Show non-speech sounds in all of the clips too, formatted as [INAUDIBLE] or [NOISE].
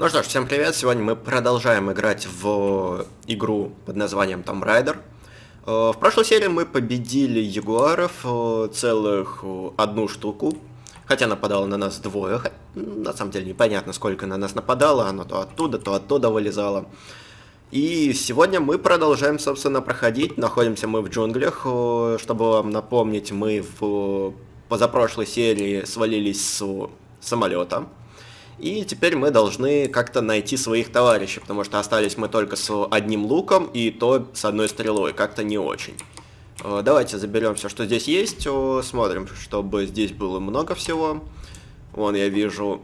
Ну что ж, всем привет! Сегодня мы продолжаем играть в игру под названием Tomb Raider. Э, в прошлой серии мы победили ягуаров э, целых э, одну штуку, хотя нападало на нас двое. На самом деле непонятно, сколько на нас нападало, оно то оттуда, то оттуда вылезало. И сегодня мы продолжаем, собственно, проходить. Находимся мы в джунглях. Чтобы вам напомнить, мы в позапрошлой серии свалились с самолета. И теперь мы должны как-то найти своих товарищей, потому что остались мы только с одним луком и то с одной стрелой, как-то не очень. Давайте заберем все, что здесь есть, смотрим, чтобы здесь было много всего. Вон я вижу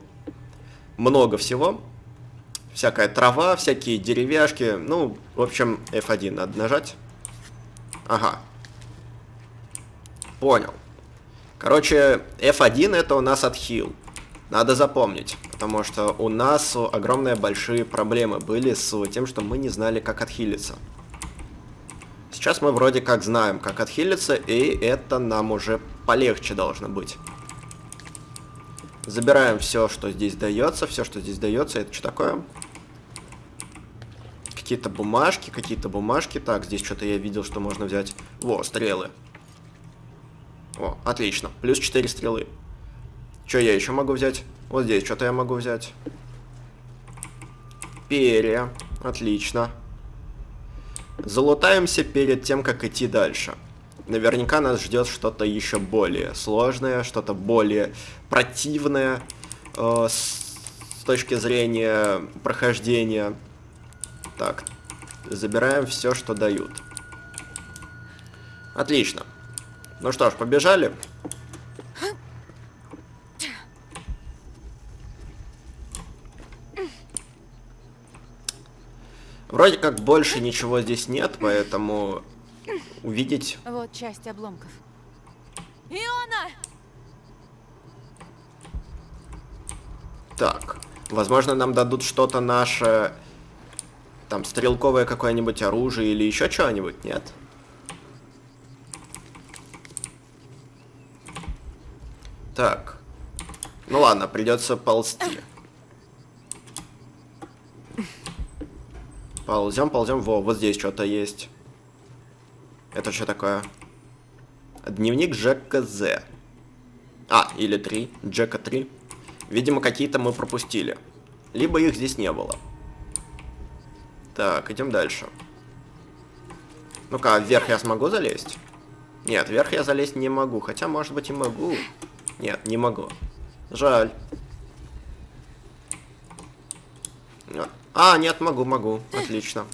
много всего. Всякая трава, всякие деревяшки. Ну, в общем, F1 надо нажать. Ага. Понял. Короче, F1 это у нас отхил. Надо запомнить, потому что у нас огромные большие проблемы были с тем, что мы не знали, как отхилиться. Сейчас мы вроде как знаем, как отхилиться, и это нам уже полегче должно быть. Забираем все, что здесь дается, все, что здесь дается. Это что такое? Какие-то бумажки, какие-то бумажки. Так, здесь что-то я видел, что можно взять. Во, стрелы. О, отлично. Плюс 4 стрелы. Что я еще могу взять? Вот здесь что-то я могу взять. Перья. Отлично. Залутаемся перед тем, как идти дальше. Наверняка нас ждет что-то еще более сложное, что-то более противное э, с, точки зрения прохождения. Так, забираем все, что дают. Отлично. Ну что ж, побежали. Вроде как больше ничего здесь нет, поэтому увидеть... Вот часть обломков. Иона! Так, возможно нам дадут что-то наше... Там, стрелковое какое-нибудь оружие или еще что-нибудь, нет? Так. Ну ладно, придется ползти. Ползем, ползем. Во, вот здесь что-то есть. Это что такое? Дневник Джека З. А, или 3. Джека 3. Видимо, какие-то мы пропустили. Либо их здесь не было. Так, идем дальше. Ну-ка, вверх я смогу залезть? Нет, вверх я залезть не могу. Хотя, может быть, и могу. Нет, не могу. Жаль. А, нет, могу, могу. Отлично.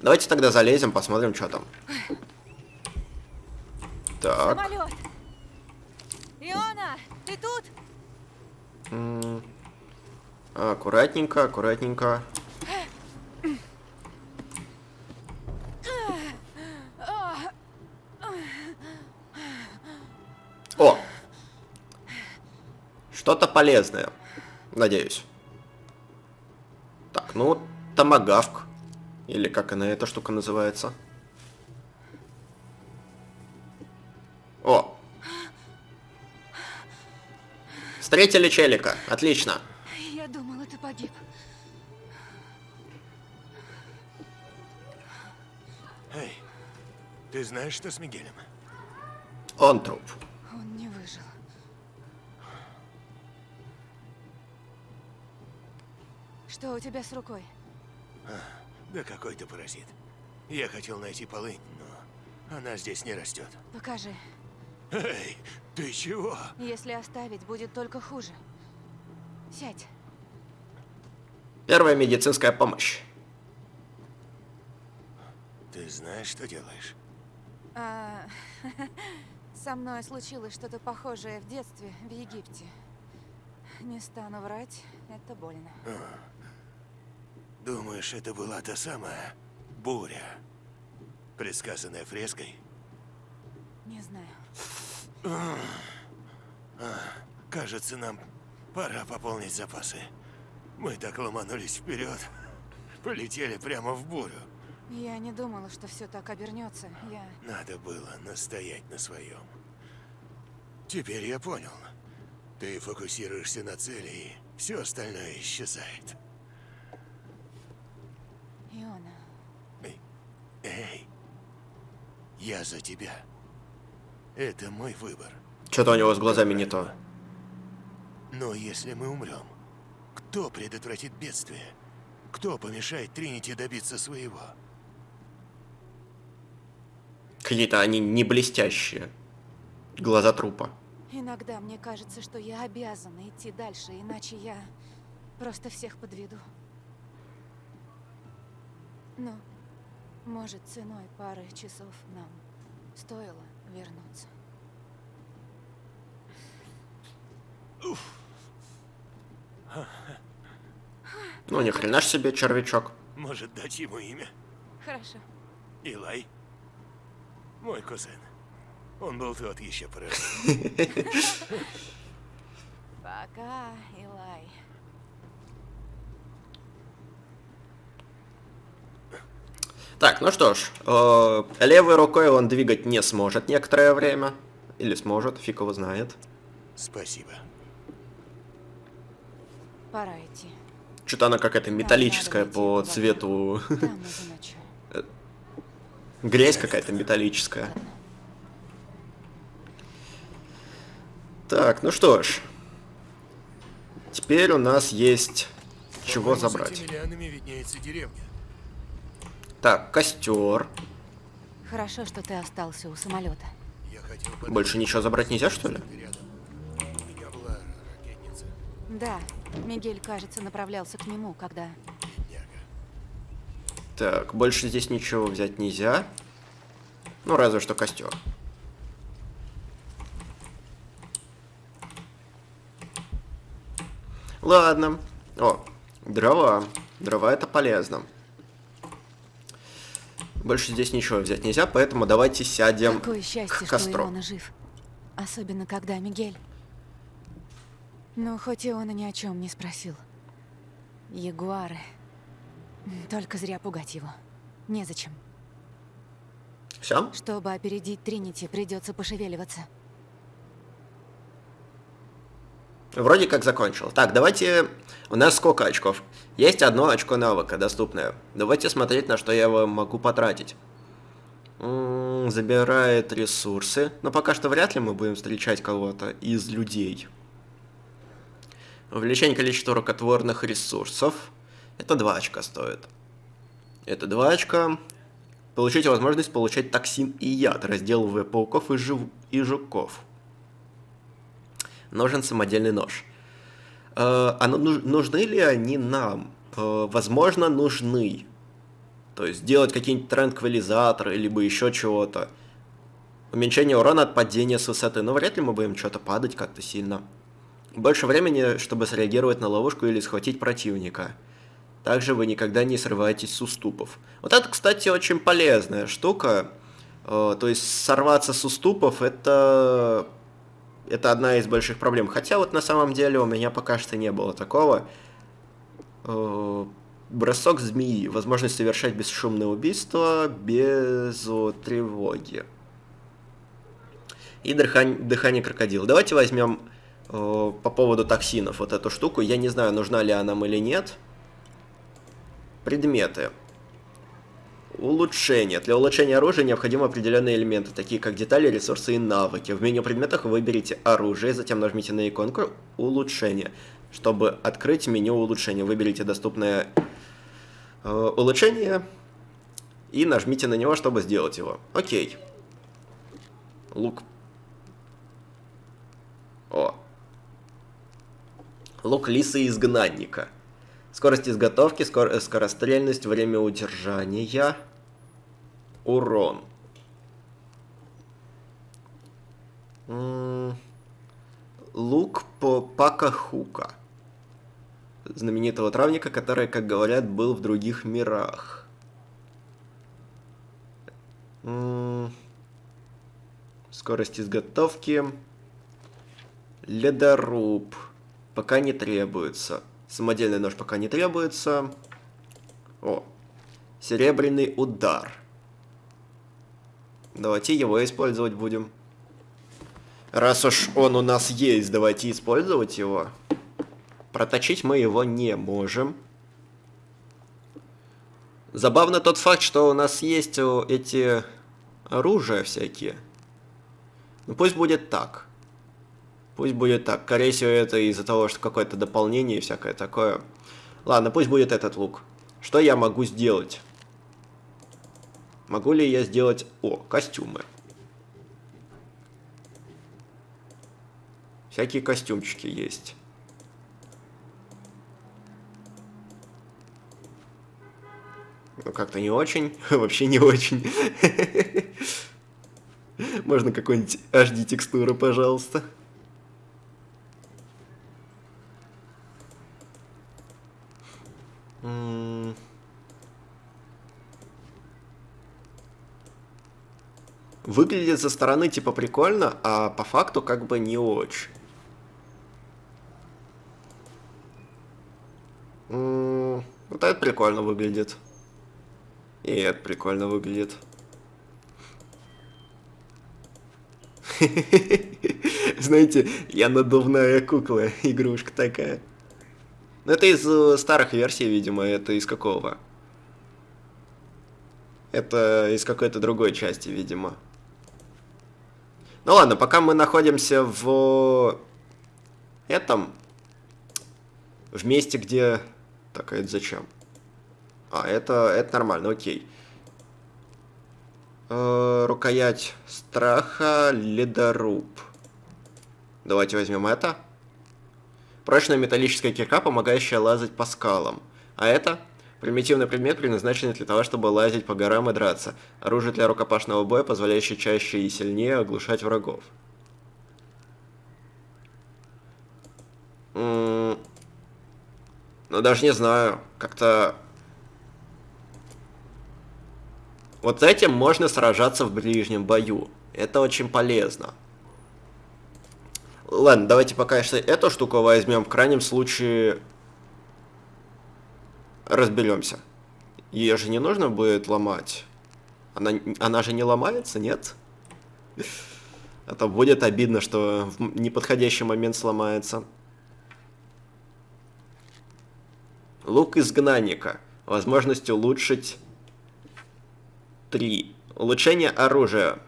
Давайте тогда залезем, посмотрим, что там. Так. Самолет. Иона, ты тут? М -м аккуратненько, аккуратненько. Что-то полезное. Надеюсь. Так, ну, томагавк. Или как она, эта штука называется. О! Встретили челика. Отлично. Эй, ты знаешь, что с Мигелем? Он труп. Что у тебя с рукой? А, да какой-то паразит. Я хотел найти полынь, но она здесь не растет. Покажи. Эй, ты чего? Если оставить, будет только хуже. Сядь. Первая медицинская помощь. Ты знаешь, что делаешь? А, [LAUGHS] со мной случилось что-то похожее в детстве в Египте. Не стану врать, это больно. А. Думаешь, это была та самая буря, предсказанная фреской? Не знаю. А, кажется, нам пора пополнить запасы. Мы так ломанулись вперед, [LAUGHS] полетели прямо в бурю. Я не думала, что все так обернется. Я... Надо было настоять на своем. Теперь я понял. Ты фокусируешься на цели, и все остальное исчезает. Иона, Эй, я за тебя. Это мой выбор. Что-то у него с глазами не то. Но если мы умрем, кто предотвратит бедствие? Кто помешает Тринити добиться своего? Какие-то они не блестящие. Глаза трупа. иногда мне кажется, что я обязана идти дальше, иначе я просто всех подведу. Ну, может, ценой пары часов нам стоило вернуться. Ну, ни хрена ж себе червячок. Может дать ему имя? Хорошо. Илай? Мой кузен. Он был тот еще паразит. [LAUGHS] Пока, Илай. Так, ну что ж, э, левой рукой он двигать не сможет некоторое время. Или сможет, фиг его знает. Спасибо. Пора идти. Что-то она какая-то металлическая по цвету. Там. [LAUGHS] Грязь какая-то металлическая. Так, ну что ж. Теперь у нас есть чего забрать. Так, костер. Хорошо, что ты остался у самолета. Я хотел подать Больше ничего забрать нельзя, что ли? рядом. У меня была ракетница. Да, Мигель, кажется, направлялся к нему, когда... Так, больше здесь ничего взять нельзя. Ну, разве что костер. Ладно. О, дрова. Дрова это полезно. Больше здесь ничего взять нельзя, поэтому давайте сядем Какое счастье, к что костру. Иона жив. Особенно, когда Мигель... Ну, хоть Иона ни о чем не спросил. Ягуары. Только зря пугать его. Незачем. Все? Чтобы опередить Тринити, придется пошевеливаться. Вроде как закончил. Так, давайте... У нас сколько очков? Есть одно очко навыка доступное. Давайте смотреть, на что я его могу потратить. М, Забирает ресурсы. Но пока что вряд ли мы будем встречать кого-то из людей. Увеличение количества рукотворных ресурсов. Это 2 очка стоит. Это 2 очка. Получите возможность получать токсин и яд, разделывая пауков и, жив... и жуков. Нужен самодельный нож. Э, а ну- нуж- нужны ли они нам? Э, возможно, нужны. То есть сделать какие-нибудь транквилизаторы, либо еще чего-то. Уменьшение урона от падения с высоты. Но вряд ли мы будем что-то падать как-то сильно. Больше времени, чтобы среагировать на ловушку или схватить противника. Также вы никогда не срываетесь с уступов. Вот это, кстати, очень полезная штука. Э, То есть сорваться с уступов это это одна из больших проблем. Хотя вот на самом деле у меня пока что не было такого. Э, Бросок змеи. Возможность совершать бесшумное убийство без тревоги. И дыхание, дыхание крокодила. Давайте возьмем э, по поводу токсинов вот эту штуку. Я не знаю, нужна ли она нам или нет. Предметы. Улучшение. Для улучшения оружия необходимы определенные элементы, такие как детали, ресурсы и навыки. В меню предметах выберите оружие, затем нажмите на иконку улучшение. Чтобы открыть меню улучшения, выберите доступное э, улучшение и нажмите на него, чтобы сделать его. Окей. Лук. О. Лук лисы изгнанника. Скорость изготовки, скор- э, скорострельность, время удержания, урон. Лук по Пакахука. Знаменитого травника, который, как говорят, был в других мирах. Скорость изготовки. Ледоруб. Пока не требуется. Самодельный нож пока не требуется. О. Серебряный удар. Давайте его использовать будем. Раз уж он у нас есть, давайте использовать его. Проточить мы его не можем. Забавно тот факт, что у нас есть эти оружия всякие. Ну пусть будет так. Пусть будет так. Скорее всего, это из-за того, что какое-то дополнение и всякое такое. Ладно, пусть будет этот лук. Что я могу сделать? Могу ли я сделать... О, костюмы. Всякие костюмчики есть. Ну, как-то не очень. [LAUGHS] Вообще не очень. [LAUGHS] Можно какой-нибудь HD Выглядит со стороны типа прикольно, а по факту как бы не очень. Вот это прикольно выглядит. И это прикольно выглядит. [LAUGHS] Знаете, я надувная кукла, [LAUGHS] игрушка такая. Ну, это из э, старых версий, видимо, это из какого? Это из какой-то другой части, видимо. Ну ладно, пока мы находимся в этом, в месте, где... Так, а это зачем? А, это, это нормально, окей. Э, рукоять страха, ледоруб. Давайте возьмем это. Прочная металлическая кирка, помогающая лазать по скалам. А это примитивный предмет, предназначенный для того, чтобы лазить по горам и драться. Оружие для рукопашного боя, позволяющее чаще и сильнее оглушать врагов. ну, даже не знаю. Как-то Вот этим можно сражаться в ближнем бою. Это очень полезно. Ладно, давайте пока если эту штуку возьмем. В крайнем случае разберемся. Ее же не нужно будет ломать. Она, она же не ломается, нет? А то будет обидно, что в неподходящий момент сломается. Лук изгнанника. Возможность улучшить 3. Улучшение оружия.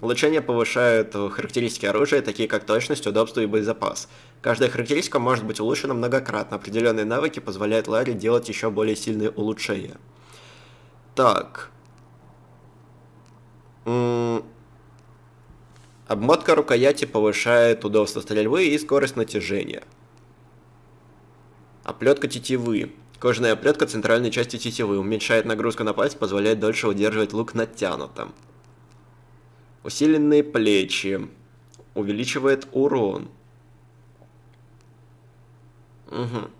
Улучшение повышает характеристики оружия, такие как точность, удобство и боезапас. Каждая характеристика может быть улучшена многократно. Определенные навыки позволяют Ларе делать еще более сильные улучшения. Так. Обмотка рукояти повышает удобство стрельбы и скорость натяжения. Оплетка тетивы. Кожаная оплетка центральной части тетивы уменьшает нагрузку на пальцы, позволяет дольше удерживать лук натянутым. Усиленные плечи. Увеличивает урон. Угу.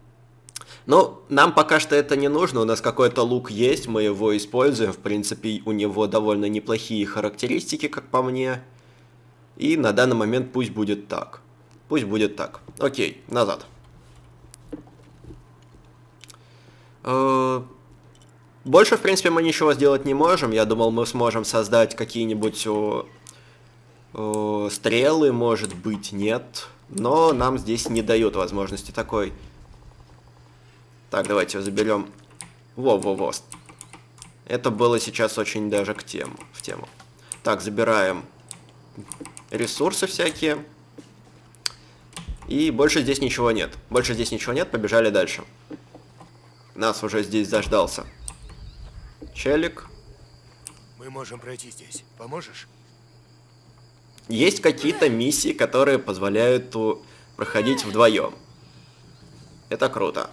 Ну, нам пока что это не нужно, у нас какой-то лук есть, мы его используем, в принципе, у него довольно неплохие характеристики, как по мне. И на данный момент пусть будет так. Пусть будет так. Окей, назад. Больше, в принципе, мы ничего сделать не можем. Я думал, мы сможем создать какие-нибудь стрелы, может быть, нет. Но нам здесь не дают возможности такой. Так, давайте заберем. Во-во-во. Это было сейчас очень даже к тему, в тему. Так, забираем ресурсы всякие. И больше здесь ничего нет. Больше здесь ничего нет, побежали дальше. Нас уже здесь заждался. Челик. Мы можем пройти здесь. Поможешь? Есть какие-то миссии, которые позволяют проходить вдвоем. Это круто.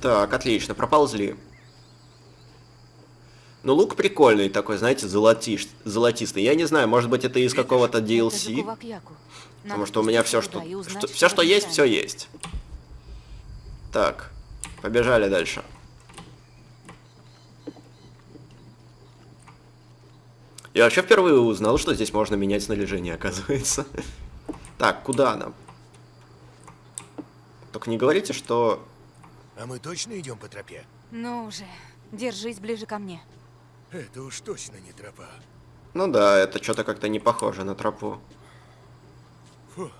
Так, отлично, проползли. Ну, лук прикольный такой, знаете, золотиш, золотистый. Я не знаю, может быть, это из какого-то DLC. Потому что у меня все, что, что все, что есть, все есть. Так, побежали дальше. Я вообще впервые узнал, что здесь можно менять снаряжение, оказывается. [LAUGHS] Так, куда нам? Только не говорите, что... А мы точно идем по тропе? Ну уже, держись ближе ко мне. Это уж точно не тропа. Ну да, это что-то как-то не похоже на тропу. Фу.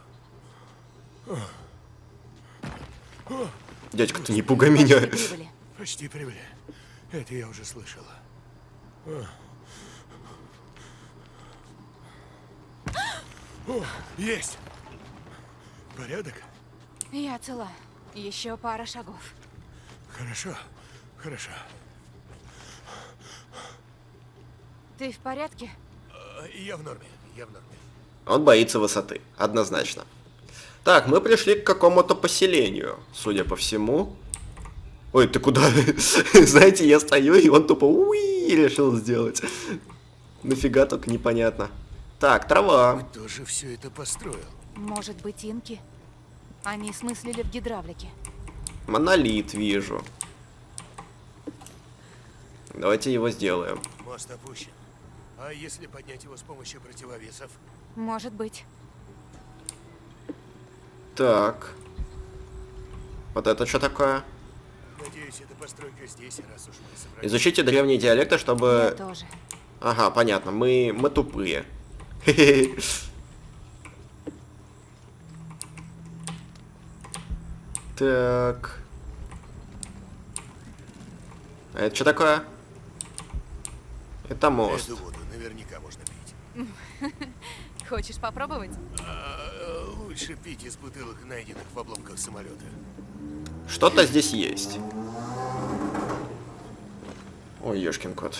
Дядька, ты не пугай меня. Прибыли. Почти прибыли. Это я уже слышала. О, есть! Порядок? Я цела. Еще пара шагов. Хорошо, хорошо. Ты в порядке? А, Я в норме, я в норме. Он боится высоты, однозначно. Так, мы пришли к какому-то поселению, судя по всему. Ой, ты куда? [LAUGHS] Знаете, я стою, и он тупо уи решил сделать. Нафига только непонятно. Так, трава. Кто же все это построил? Может быть, инки? Они смыслили в гидравлике. Монолит вижу. Давайте его сделаем. Мост опущен. А если поднять его с помощью противовесов? Может быть. Так. Вот это что такое? Надеюсь, эта постройка здесь, раз уж мы собрались. Изучите древние диалекты, Я чтобы... тоже. Ага, понятно, мы, мы тупые. Хе-хе. [LAUGHS] Так. А это что такое? Это мост. Эту воду наверняка можно пить. [LAUGHS] Хочешь попробовать? А, лучше пить из бутылок, найденных в обломках самолета. Что-то здесь есть. Ой, ёшкин кот.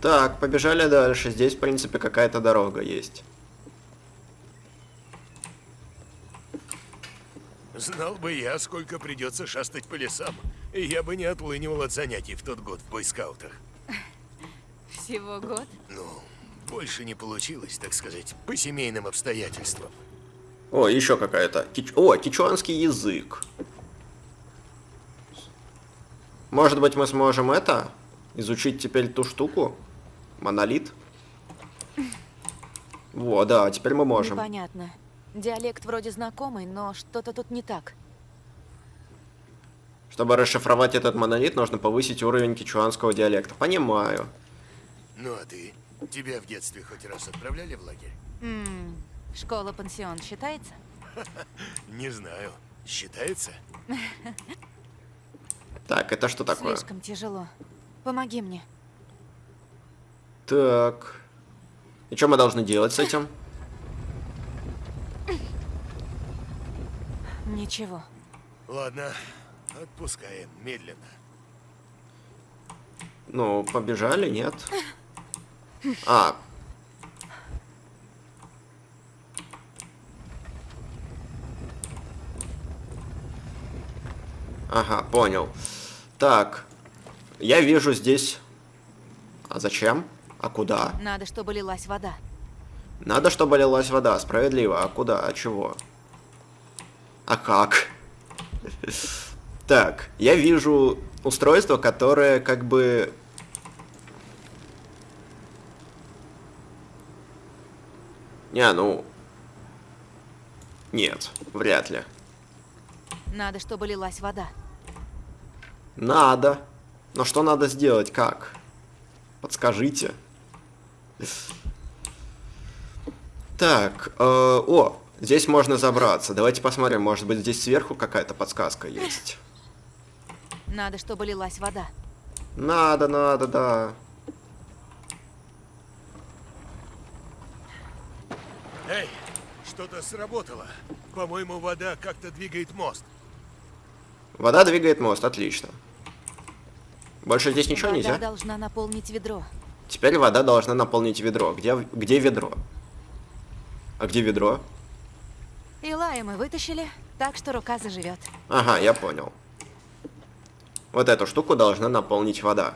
Так, побежали дальше. Здесь, в принципе, какая-то дорога есть. Знал бы я, сколько придется шастать по лесам, и я бы не отлынивал от занятий в тот год в бойскаутах. Всего год? Ну, больше не получилось, так сказать, по семейным обстоятельствам. О, еще какая-то. Кич... О, кичуанский язык. Может быть, мы сможем это? Изучить теперь ту штуку? Монолит? Во, да, теперь мы можем. Непонятно. Диалект вроде знакомый, но что-то тут не так. Чтобы расшифровать этот монолит, нужно повысить уровень кичуанского диалекта. Понимаю. Ну а ты? Тебя в детстве хоть раз отправляли в лагерь? Ммм, школа-пансион считается? [LAUGHS] Не знаю. Считается? [LAUGHS] Так, это что такое? Слишком тяжело. Помоги мне. Так. И что мы должны делать с этим? [COUGHS] Ничего. Ладно, отпускаем медленно. Ну, побежали, нет? [LAUGHS] А. Ага, понял. Так. Я вижу здесь... А зачем? А куда? Надо, чтобы лилась вода. Надо, чтобы лилась вода. Справедливо. А куда? А чего? А как? [LAUGHS] Так, я вижу устройство, которое как бы... Не, ну... Нет, вряд ли. Надо, чтобы лилась вода. Надо. Но что надо сделать? Как? Подскажите. Так, э, о, здесь можно забраться. Давайте посмотрим, может быть здесь сверху какая-то подсказка есть. Надо, чтобы лилась вода. Надо, надо, да. Эй, что-то сработало. По-моему, вода как-то двигает мост. Вода двигает мост, отлично. Больше здесь ничего вода нельзя? должна наполнить ведро. Теперь вода должна наполнить ведро. Где, где ведро? А где ведро? Илая мы вытащили, так что рука заживет. Ага, я понял. Вот эту штуку должна наполнить вода.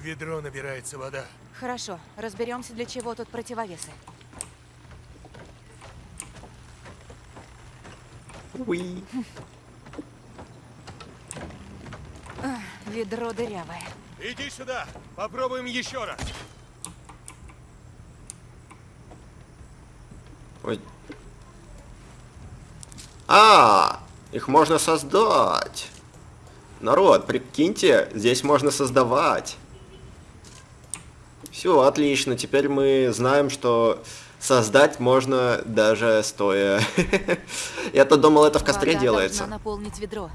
В ведро набирается вода. Хорошо, разберемся, для чего тут противовесы. Уи. Ведро дырявое. Иди сюда, попробуем еще раз. Ой. А, их можно создать. Народ, прикиньте, здесь можно создавать. Все, отлично. Теперь мы знаем, что создать можно даже стоя. [LAUGHS] Я-то думал, это в костре Вода делается. наполнить ведро.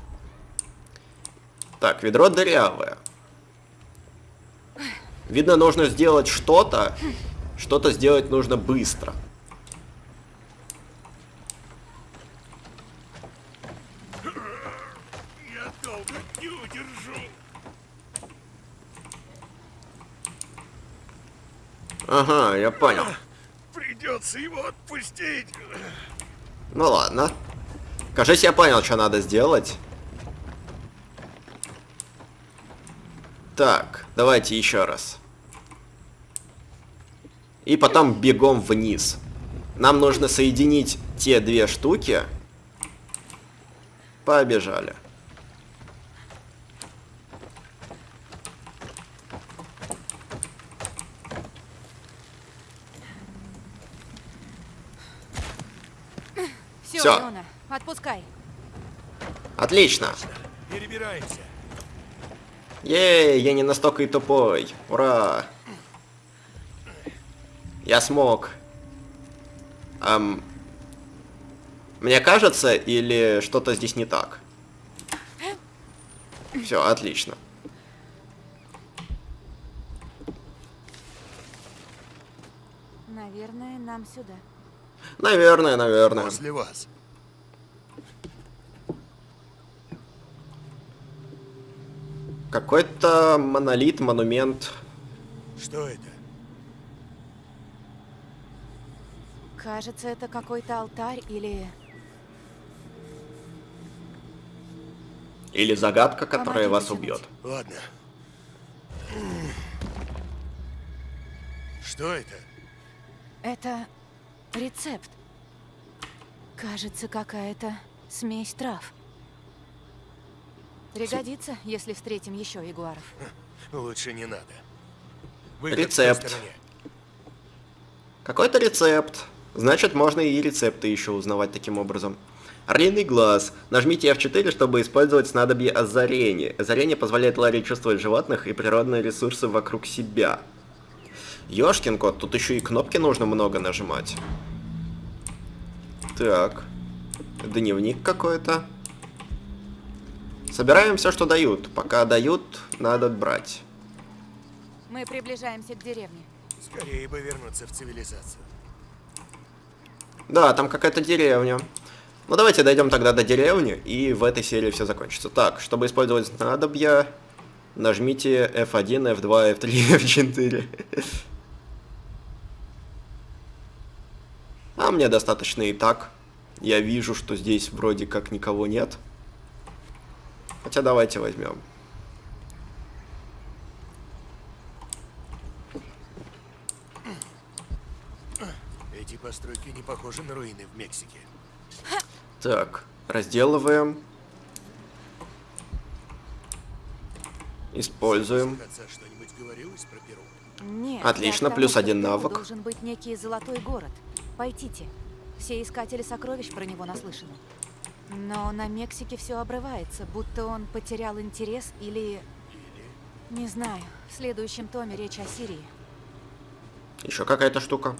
Так, ведро дырявое. Видно, нужно сделать что-то. Что-то сделать нужно быстро. Я долго не удержу. Ага, я понял. Придется его отпустить. Ну ладно. Кажись, я понял, что надо сделать. Так, давайте еще раз. И потом бегом вниз. Нам нужно соединить те две штуки. Побежали. Все, Всё. Леона, отпускай. Отлично. Перебираемся. Ей, я не настолько и тупой. Ура. Я смог. Ам, мне кажется, или что-то здесь не так? Все, отлично. Наверное, нам сюда. Наверное, наверное. После вас. Какой-то монолит, монумент. Что это? Кажется, это какой-то алтарь или... Или загадка, которая Помоги вас убьет. Ладно. Что это? Это рецепт. Кажется, какая-то смесь трав. Пригодится, если встретим еще ягуаров. Лучше не надо. Выход Рецепт. Какой-то рецепт. Значит, можно и рецепты еще узнавать таким образом. Орлиный глаз. Нажмите F4, чтобы использовать снадобье озарения. Озарение позволяет Ларе чувствовать животных и природные ресурсы вокруг себя. Ёшкин кот, тут еще и кнопки нужно много нажимать. Так. Дневник какой-то. Собираем все, что дают. Пока дают, надо брать. Мы приближаемся к деревне. Скорее бы вернуться в цивилизацию. Да, там какая-то деревня. Ну давайте дойдем тогда до деревни, и в этой серии все закончится. Так, чтобы использовать снадобья, нажмите F1, F2, F3, F4. А мне достаточно и так. Я вижу, что здесь вроде как никого нет. Хотя давайте возьмем. Эти постройки не похожи на руины в Мексике. Так, разделываем. Используем. Нет. Отлично, плюс один навык. должен быть некий золотой город. Пойдите. Все искатели сокровищ про него наслышаны. Но на Мексике все обрывается, будто он потерял интерес или... Не знаю. В следующем томе речь о Сирии. Еще какая-то штука.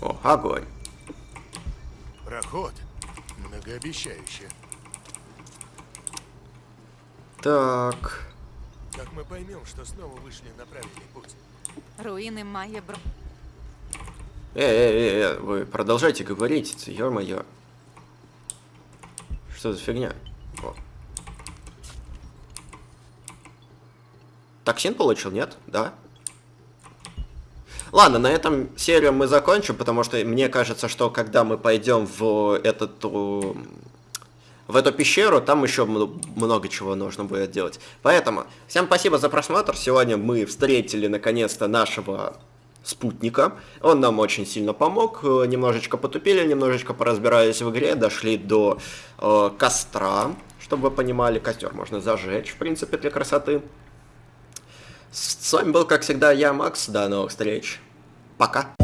О, огонь. Проход. Многообещающе. Так. Как мы поймем, что снова вышли на правильный путь? Руины Майя Бр... Э, э, э, э, вы продолжайте говорить, ё-моё. Что за фигня? О. Токсин получил, нет? Да? Ладно, на этом серию мы закончим, потому что мне кажется, что когда мы пойдем в этот в эту пещеру, там еще много чего нужно будет делать. Поэтому всем спасибо за просмотр. Сегодня мы встретили наконец-то нашего спутника. Он нам очень сильно помог. Э, Немножечко потупили, немножечко поразбирались в игре, дошли до э, костра, чтобы вы понимали, костер можно зажечь, в принципе, для красоты. С вами был, как всегда, я, Макс. До новых встреч. Пока.